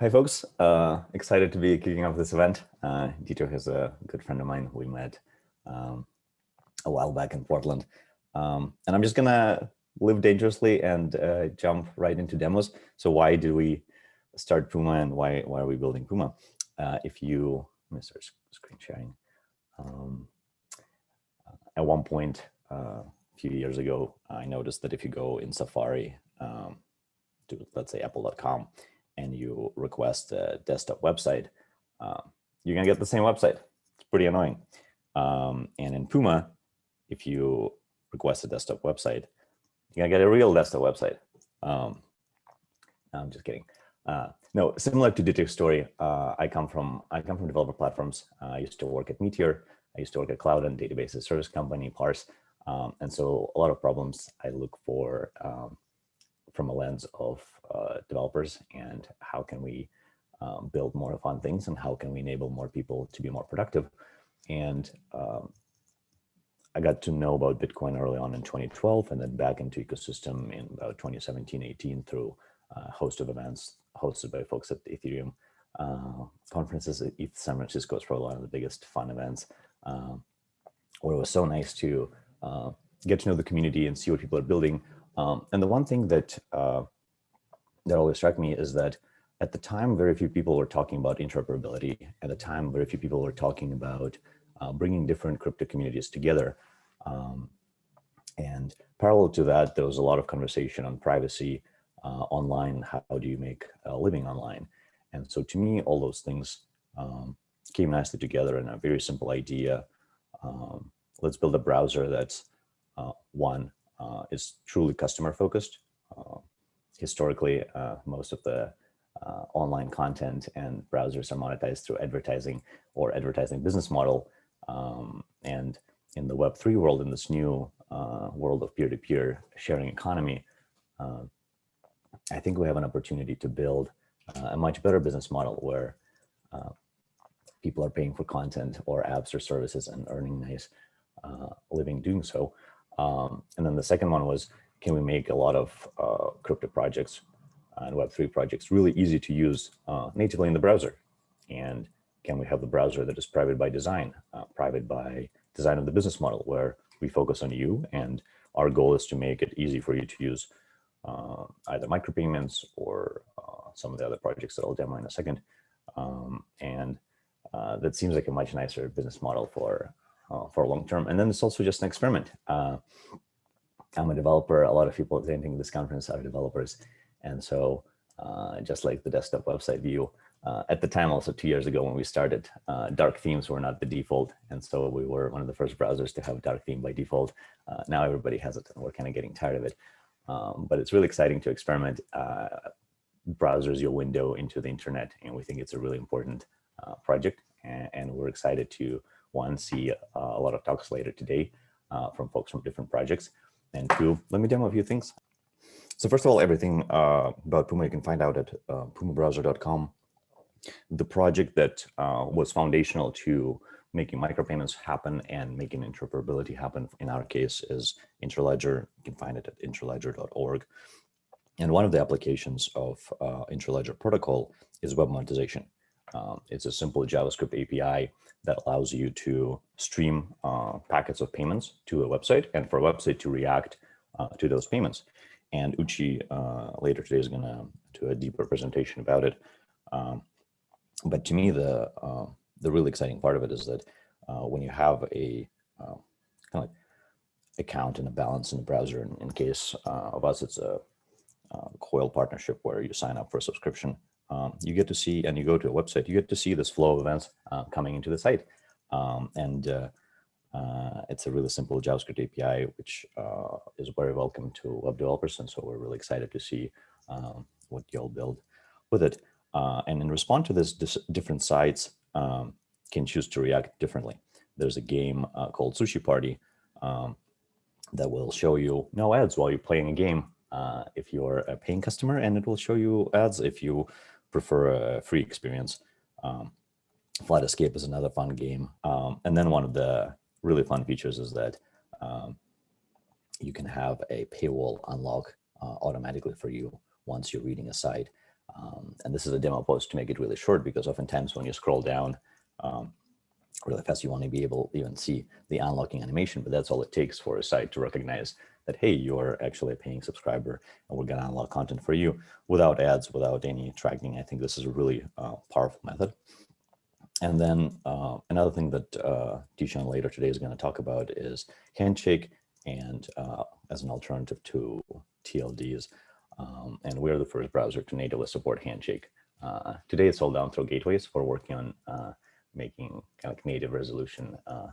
Hi, folks. Uh, excited to be kicking off this event. Uh, Dieter is a good friend of mine. who We met um, a while back in Portland. Um, and I'm just going to live dangerously and uh, jump right into demos. So why do we start Puma and why, why are we building Puma? Uh, if you, let me start screen sharing. Um, at one point, uh, a few years ago, I noticed that if you go in Safari um, to, let's say, apple.com, and you request a desktop website, uh, you're gonna get the same website. It's pretty annoying. Um, and in Puma, if you request a desktop website, you're gonna get a real desktop website. Um, I'm just kidding. Uh, no, similar to Dieter's story, uh, I come from I come from developer platforms. Uh, I used to work at Meteor. I used to work at cloud and databases service company, Parse. Um, and so a lot of problems I look for um, from a lens of uh, developers and how can we um, build more fun things and how can we enable more people to be more productive. And um, I got to know about Bitcoin early on in 2012 and then back into ecosystem in about 2017, 18 through a host of events hosted by folks at Ethereum uh, conferences ETH San Francisco is probably one of the biggest fun events um, where it was so nice to uh, get to know the community and see what people are building. Um, and the one thing that uh, that always struck me is that at the time, very few people were talking about interoperability. At the time, very few people were talking about uh, bringing different crypto communities together. Um, and parallel to that, there was a lot of conversation on privacy uh, online. How do you make a living online? And so to me, all those things um, came nicely together in a very simple idea. Um, let's build a browser that's uh, one uh, is truly customer focused. Uh, historically, uh, most of the uh, online content and browsers are monetized through advertising or advertising business model. Um, and in the Web3 world, in this new uh, world of peer-to-peer -peer sharing economy, I think we have an opportunity to build a much better business model where people are paying for content or apps or services and earning nice uh, living doing so. Um, and then the second one was, can we make a lot of uh, crypto projects and Web3 projects really easy to use uh, natively in the browser? And can we have the browser that is private by design, uh, private by design of the business model, where we focus on you and our goal is to make it easy for you to use uh, either micropayments or uh, some of the other projects that I'll demo in a second. Um, and uh, that seems like a much nicer business model for uh, for long term. And then it's also just an experiment. Uh, I'm a developer. A lot of people attending this conference are developers. And so uh, just like the desktop website view, uh, at the time, also two years ago when we started, uh, dark themes were not the default. And so we were one of the first browsers to have dark theme by default. Uh, now everybody has it and we're kind of getting tired of it. Um, but it's really exciting to experiment. Browsers your window into the internet. And we think it's a really important project. And, and, we're excited to, one, see a lot of talks later today from folks from different projects. And two, let me demo a few things. So first of all, everything uh, about Puma you can find out at uh, pumabrowser.com. The project that uh, was foundational to making micropayments happen and making interoperability happen in our case is Interledger. You can find it at interledger.org. And one of the applications of uh, Interledger protocol is web monetization. Um, it's a simple JavaScript API that allows you to stream uh, packets of payments to a website and for a website to react uh, to those payments. And Uchi uh, later today is going to do a deeper presentation about it. Um, but to me, the uh, the really exciting part of it is that uh, when you have a uh, kind of like account and a balance in the browser, in, in case of us, it's a Coil partnership where you sign up for a subscription um, you get to see, and you go to a website, you get to see this flow of events uh, coming into the site. Um, and uh, uh, it's a really simple JavaScript API, which uh, is very welcome to web developers. And so we're really excited to see um, what you'll build with it. Uh, and in response to this, different sites um, can choose to react differently. There's a game uh, called Sushi Party um, that will show you no ads while you're playing a game if you're a paying customer, and it will show you ads if you prefer a free experience. Um, Flight Escape is another fun game. Um, and then one of the really fun features is that um, you can have a paywall unlock uh, automatically for you once you're reading a site. Um, and this is a demo post to make it really short because oftentimes when you scroll down um, really fast, you want to be able to even see the unlocking animation, but that's all it takes for a site to recognize that, hey, you're actually a paying subscriber and we're to unlock content for you without ads, without any tracking. I think this is a really uh, powerful method. And then uh, another thing that uh, later today is to talk about is Handshake and uh, as an alternative to TLDs. Um, and we're the first browser to natively support Handshake. Uh, today it's all done through gateways. We're working on uh, making kind of native resolution uh,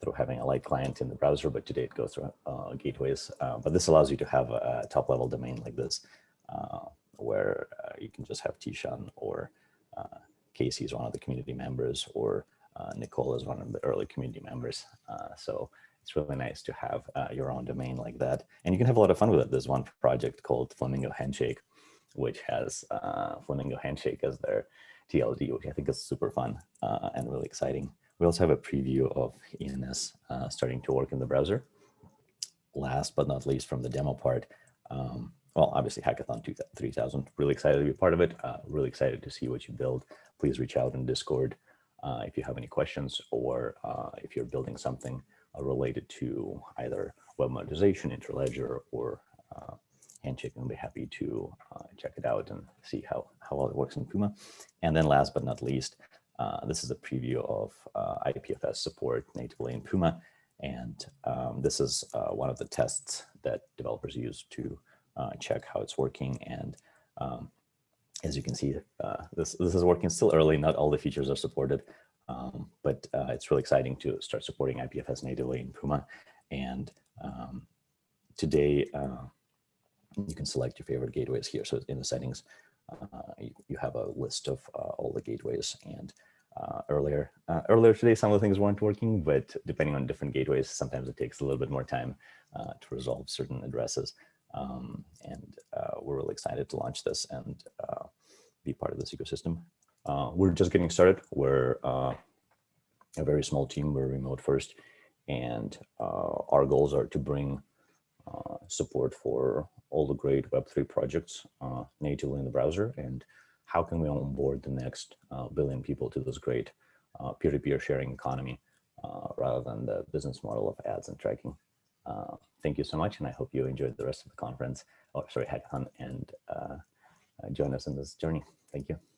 through having a light client in the browser, but today it goes through uh, gateways. Uh, but this allows you to have a, top level domain like this, uh, where you can just have Tishan or Casey is one of the community members or Nicole is one of the early community members. so it's really nice to have uh, your own domain like that. And you can have a lot of fun with it. There's one project called Flamingo Handshake, which has uh, Flamingo Handshake as their TLD, which I think is super fun uh, and really exciting. We also have a preview of ENS uh, starting to work in the browser. Last but not least from the demo part, um, well, obviously Hackathon 3000, really excited to be part of it. Uh, really excited to see what you build. Please reach out in Discord uh, if you have any questions or if you're building something uh, related to either web monetization, Interledger, or uh, Handshake, and we'll be happy to uh, check it out and see how, how well it works in Puma. And then last but not least, uh, this is a preview of uh, IPFS support natively in Puma. And um, this is uh, one of the tests that developers use to check how it's working. And um, as you can see, this, this is working still early. Not all the features are supported, um, but uh, it's really exciting to start supporting IPFS natively in Puma. And um, today, uh, you can select your favorite gateways here. So in the settings, uh, you, you, have a list of uh, all the gateways. And uh, earlier, uh, earlier today, some of the things weren't working, but depending on different gateways, sometimes it takes a little bit more time to resolve certain addresses. Um, and we're really excited to launch this and be part of this ecosystem. Uh, we're just getting started. We're uh, a very small team. We're remote first. And uh, our goals are to bring uh, support for all the great Web3 projects uh, natively in the browser. And how can we onboard the next uh, billion people to this great uh, peer-to-peer -peer sharing economy uh, rather than the business model of ads and tracking. Uh, thank you so much. And I hope you enjoyed the rest of the conference, or sorry, hackathon, and join us in this journey. Thank you.